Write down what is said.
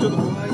ちょっと。